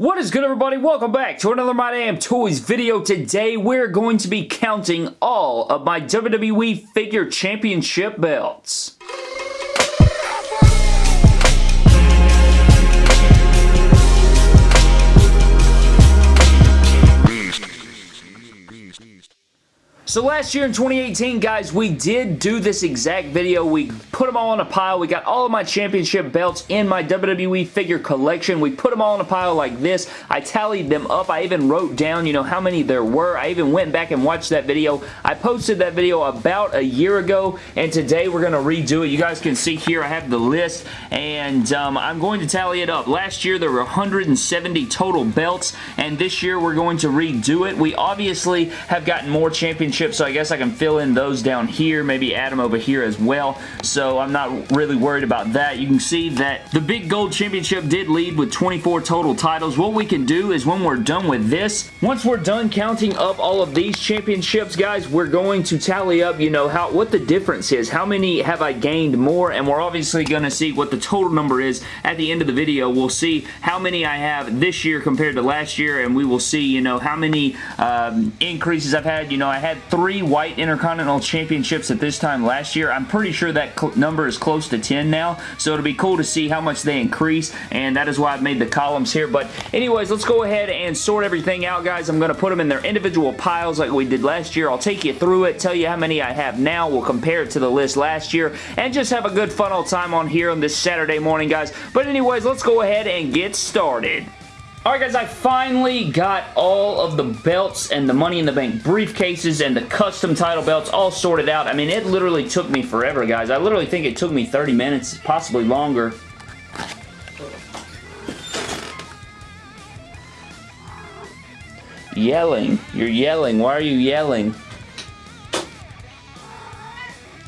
What is good everybody? Welcome back to another My Damn Toys video. Today we're going to be counting all of my WWE Figure Championship belts. So last year in 2018, guys, we did do this exact video. We put them all in a pile. We got all of my championship belts in my WWE figure collection. We put them all in a pile like this. I tallied them up. I even wrote down, you know, how many there were. I even went back and watched that video. I posted that video about a year ago, and today we're going to redo it. You guys can see here I have the list, and um, I'm going to tally it up. Last year there were 170 total belts, and this year we're going to redo it. We obviously have gotten more championship so I guess I can fill in those down here, maybe add them over here as well, so I'm not really worried about that. You can see that the Big Gold Championship did lead with 24 total titles. What we can do is when we're done with this, once we're done counting up all of these championships, guys, we're going to tally up, you know, how what the difference is. How many have I gained more? And we're obviously going to see what the total number is at the end of the video. We'll see how many I have this year compared to last year, and we will see, you know, how many um, increases I've had. You know, I had three white Intercontinental Championships at this time last year. I'm pretty sure that number is close to 10 now, so it'll be cool to see how much they increase, and that is why I've made the columns here. But anyways, let's go ahead and sort everything out, guys. I'm going to put them in their individual piles like we did last year. I'll take you through it, tell you how many I have now. We'll compare it to the list last year, and just have a good fun old time on here on this Saturday morning, guys. But anyways, let's go ahead and get started. Alright guys, I finally got all of the belts and the Money in the Bank briefcases and the custom title belts all sorted out. I mean, it literally took me forever, guys. I literally think it took me 30 minutes, possibly longer. Yelling. You're yelling. Why are you yelling?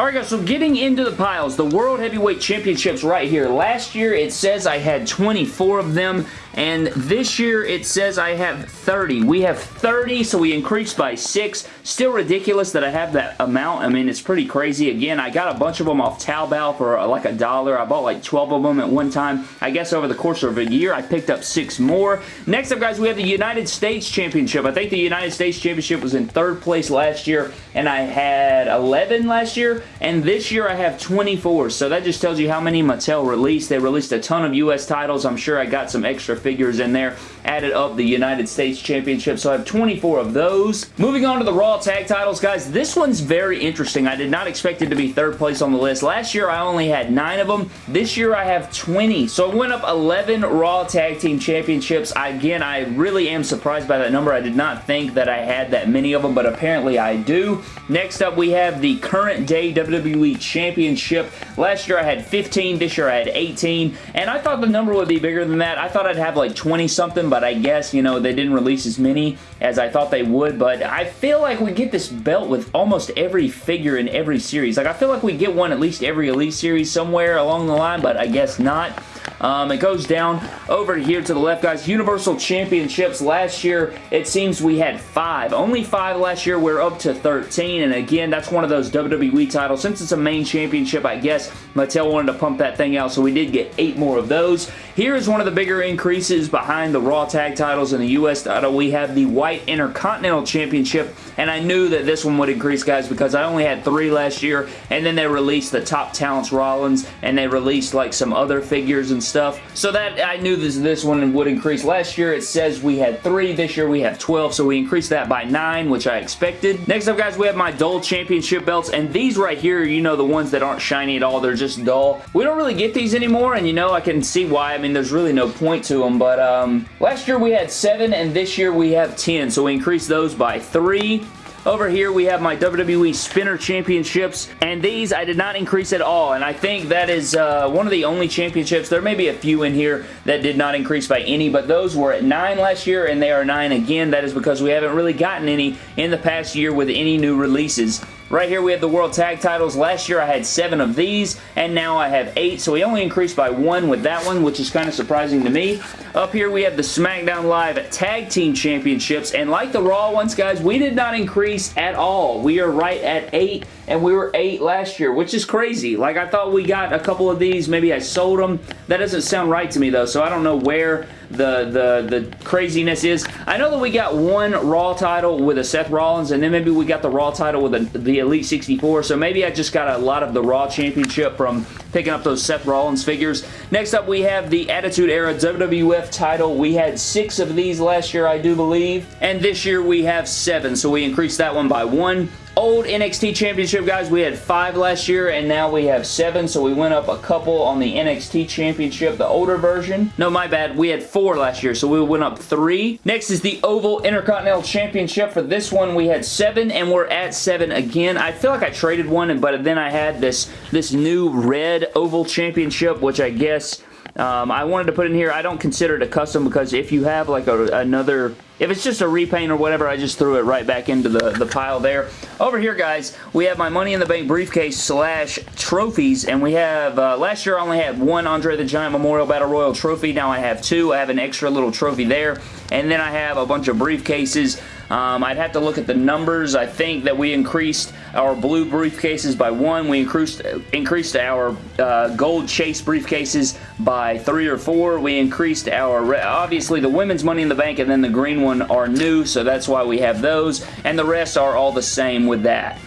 Alright guys, so getting into the piles, the World Heavyweight Championships right here. Last year it says I had 24 of them. And this year it says I have 30. We have 30, so we increased by 6. Still ridiculous that I have that amount. I mean, it's pretty crazy. Again, I got a bunch of them off Taobao for uh, like a dollar. I bought like 12 of them at one time. I guess over the course of a year, I picked up 6 more. Next up, guys, we have the United States Championship. I think the United States Championship was in third place last year, and I had 11 last year, and this year I have 24. So that just tells you how many Mattel released. They released a ton of U.S. titles. I'm sure I got some extra figures in there. Added up the United States Championship, so I have 24 of those. Moving on to the Raw Tag Titles, guys, this one's very interesting. I did not expect it to be third place on the list. Last year, I only had 9 of them. This year, I have 20. So I went up 11 Raw Tag Team Championships. Again, I really am surprised by that number. I did not think that I had that many of them, but apparently I do. Next up, we have the current day WWE Championship. Last year, I had 15. This year, I had 18. And I thought the number would be bigger than that. I thought I'd have like 20 something, but I guess, you know, they didn't release as many as I thought they would, but I feel like we get this belt with almost every figure in every series. Like, I feel like we get one at least every Elite Series somewhere along the line, but I guess not. Um, it goes down over here to the left, guys. Universal Championships. Last year, it seems we had five. Only five last year. We're up to 13, and again, that's one of those WWE titles. Since it's a main championship, I guess Mattel wanted to pump that thing out, so we did get eight more of those. Here is one of the bigger increases behind the Raw Tag titles and the U.S. title. We have the White Intercontinental Championship, and I knew that this one would increase, guys, because I only had three last year, and then they released the Top Talents Rollins, and they released like some other figures and stuff. So that I knew this, this one would increase. Last year it says we had three. This year we have 12, so we increased that by nine, which I expected. Next up, guys, we have my dull championship belts, and these right here, you know, the ones that aren't shiny at all, they're just dull. We don't really get these anymore, and you know, I can see why. I mean, there's really no point to them, but um, last year we had seven, and this year we have 10, so we increased those by three. Over here, we have my WWE Spinner Championships, and these I did not increase at all, and I think that is uh, one of the only championships. There may be a few in here that did not increase by any, but those were at 9 last year, and they are 9 again. That is because we haven't really gotten any in the past year with any new releases. Right here we have the World Tag Titles. Last year I had seven of these, and now I have eight, so we only increased by one with that one, which is kind of surprising to me. Up here we have the SmackDown Live Tag Team Championships, and like the Raw ones, guys, we did not increase at all. We are right at 8, and we were 8 last year, which is crazy. Like, I thought we got a couple of these. Maybe I sold them. That doesn't sound right to me, though, so I don't know where the, the, the craziness is. I know that we got one Raw title with a Seth Rollins, and then maybe we got the Raw title with a, the Elite 64, so maybe I just got a lot of the Raw Championship from picking up those Seth Rollins figures. Next up, we have the Attitude Era WWF title. We had six of these last year, I do believe, and this year we have seven, so we increased that one by one old NXT Championship, guys. We had five last year, and now we have seven, so we went up a couple on the NXT Championship, the older version. No, my bad. We had four last year, so we went up three. Next is the Oval Intercontinental Championship. For this one, we had seven, and we're at seven again. I feel like I traded one, but then I had this, this new red Oval Championship, which I guess um, I wanted to put in here, I don't consider it a custom because if you have like a, another, if it's just a repaint or whatever, I just threw it right back into the, the pile there. Over here, guys, we have my Money in the Bank briefcase slash trophies, and we have, uh, last year I only had one Andre the Giant Memorial Battle Royal trophy. Now I have two. I have an extra little trophy there, and then I have a bunch of briefcases. Um, I'd have to look at the numbers. I think that we increased our blue briefcases by one. We increased, increased our uh, gold chase briefcases by three or four. We increased our, obviously the women's Money in the Bank and then the green one are new, so that's why we have those. And the rest are all the same with that.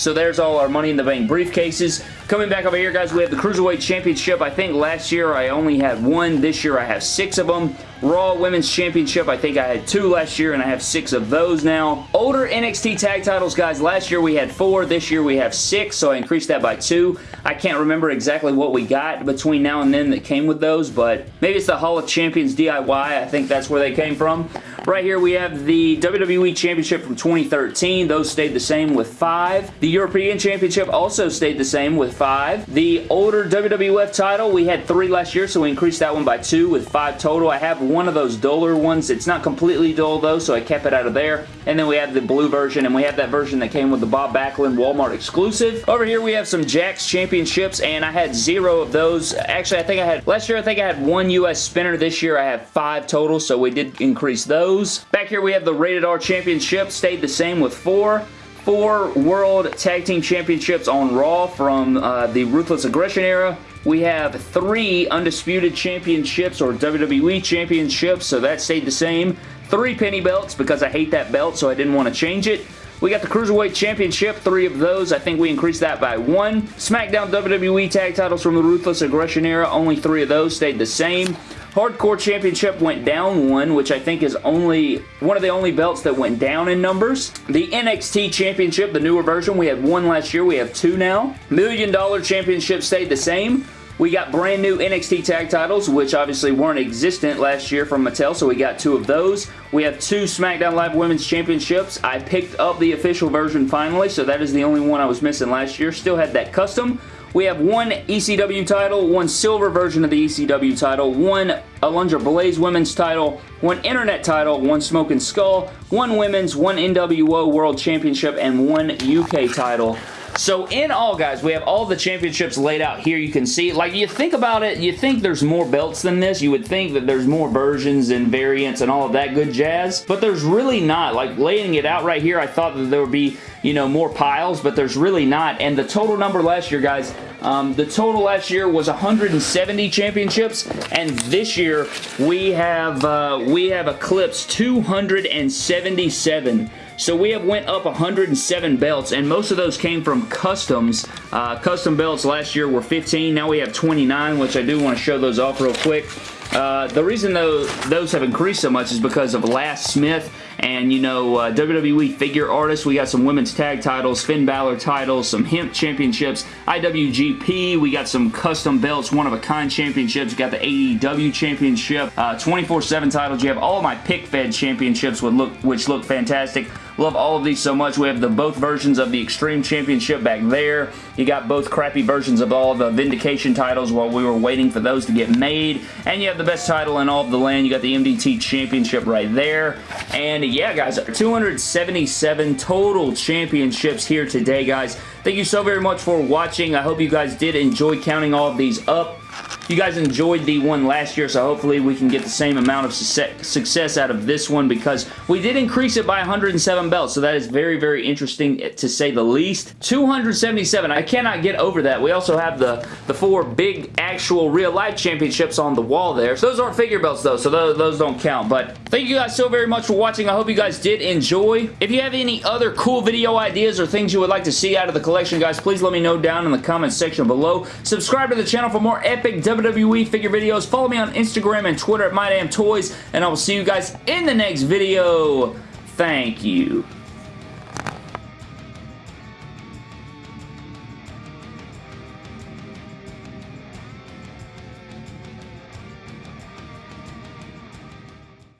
So there's all our Money in the Bank briefcases. Coming back over here, guys, we have the Cruiserweight Championship. I think last year I only had one. This year I have six of them. Raw Women's Championship, I think I had two last year, and I have six of those now. Older NXT tag titles, guys, last year we had four. This year we have six, so I increased that by two. I can't remember exactly what we got between now and then that came with those, but maybe it's the Hall of Champions DIY. I think that's where they came from. Right here we have the WWE Championship from 2013. Those stayed the same with five. The European Championship also stayed the same with five. The older WWF title, we had three last year, so we increased that one by two with five total. I have one of those duller ones. It's not completely dull though, so I kept it out of there. And then we have the blue version, and we have that version that came with the Bob Backlund Walmart exclusive. Over here we have some Jakks Championships, and I had zero of those. Actually, I think I had, last year I think I had one US spinner. This year I have five total, so we did increase those. Back here we have the Rated R Championship, stayed the same with four four World Tag Team Championships on Raw from uh, the Ruthless Aggression era. We have three Undisputed Championships or WWE Championships, so that stayed the same. Three penny belts because I hate that belt, so I didn't want to change it. We got the Cruiserweight Championship, three of those. I think we increased that by one. SmackDown WWE Tag Titles from the Ruthless Aggression era, only three of those stayed the same. Hardcore Championship went down one, which I think is only one of the only belts that went down in numbers. The NXT Championship, the newer version, we had one last year. We have two now. Million Dollar Championship stayed the same. We got brand new NXT tag titles, which obviously weren't existent last year from Mattel, so we got two of those. We have two SmackDown Live Women's Championships. I picked up the official version finally, so that is the only one I was missing last year. Still had that custom. We have one ECW title, one silver version of the ECW title, one Alundra Blaze women's title, one internet title, one Smoking Skull, one women's, one NWO World Championship, and one UK title. So in all, guys, we have all the championships laid out here. You can see, like, you think about it, you think there's more belts than this. You would think that there's more versions and variants and all of that good jazz, but there's really not. Like, laying it out right here, I thought that there would be, you know, more piles, but there's really not. And the total number last year, guys, um, the total last year was 170 championships, and this year we have uh, we have eclipsed 277. So we have went up 107 belts, and most of those came from customs. Uh, custom belts last year were 15. Now we have 29, which I do want to show those off real quick. Uh, the reason though those have increased so much is because of Last Smith and you know uh, WWE figure artists. We got some women's tag titles, Finn Balor titles, some Hemp championships, IWGP. We got some custom belts, one of a kind championships. You got the AEW championship, 24/7 uh, titles. You have all my pick fed championships, which look which look fantastic. Love all of these so much. We have the both versions of the Extreme Championship back there. You got both crappy versions of all the Vindication titles while we were waiting for those to get made. And you have the best title in all of the land. You got the MDT Championship right there. And yeah, guys, 277 total championships here today, guys. Thank you so very much for watching. I hope you guys did enjoy counting all of these up. You guys enjoyed the one last year, so hopefully we can get the same amount of success out of this one because we did increase it by 107 belts, so that is very, very interesting eh, to say the least. 277. I cannot get over that. We also have the, the four big actual real-life championships on the wall there. So those aren't figure belts, though, so those, those don't count. But thank you guys so very much for watching. I hope you guys did enjoy. If you have any other cool video ideas or things you would like to see out of the collection, guys, please let me know down in the comments section below. Subscribe to the channel for more epic WWE figure videos. Follow me on Instagram and Twitter at MyDamnToys, and I will see you guys in the next video. Thank you.